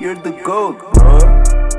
you're the GOAT, bro.